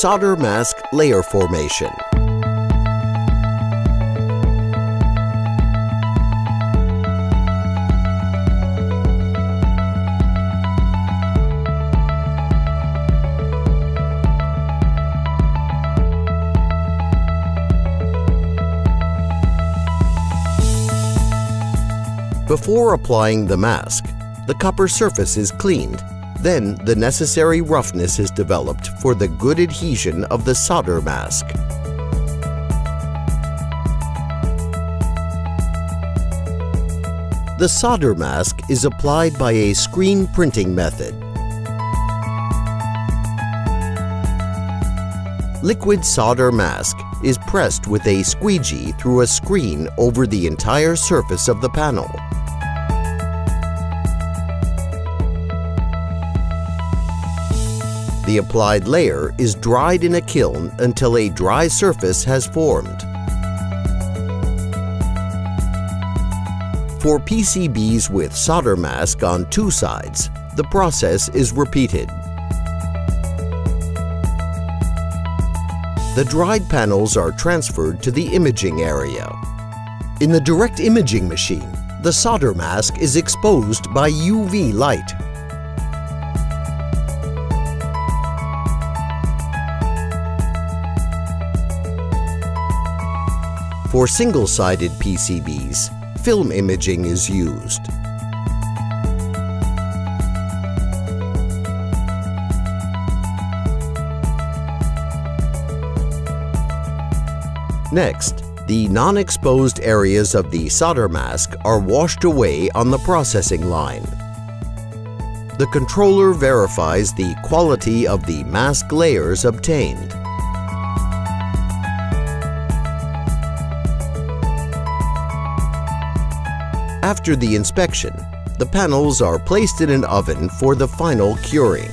Solder mask layer formation. Before applying the mask, the copper surface is cleaned. Then the necessary roughness is developed for the good adhesion of the solder mask. The solder mask is applied by a screen printing method. Liquid solder mask is pressed with a squeegee through a screen over the entire surface of the panel. The applied layer is dried in a kiln until a dry surface has formed. For PCBs with solder mask on two sides, the process is repeated. The dried panels are transferred to the imaging area. In the direct imaging machine, the solder mask is exposed by UV light For single-sided PCBs, film imaging is used. Next, the non-exposed areas of the solder mask are washed away on the processing line. The controller verifies the quality of the mask layers obtained. After the inspection, the panels are placed in an oven for the final curing.